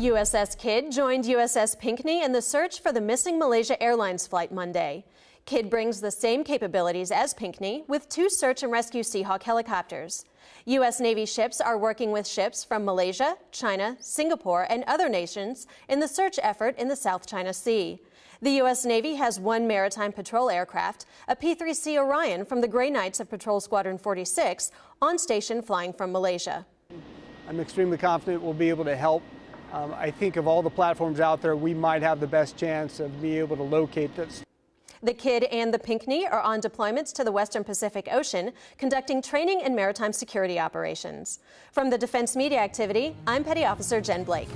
USS Kidd joined USS Pinckney in the search for the missing Malaysia Airlines flight Monday. Kidd brings the same capabilities as Pinckney with two search and rescue Seahawk helicopters. U.S. Navy ships are working with ships from Malaysia, China, Singapore, and other nations in the search effort in the South China Sea. The U.S. Navy has one maritime patrol aircraft, a P-3C Orion from the Gray Knights of Patrol Squadron 46, on station flying from Malaysia. I'm extremely confident we'll be able to help um, I think of all the platforms out there, we might have the best chance of being able to locate this. The KIDD and the Pinckney are on deployments to the Western Pacific Ocean, conducting training and maritime security operations. From the Defense Media Activity, I'm Petty Officer Jen Blake.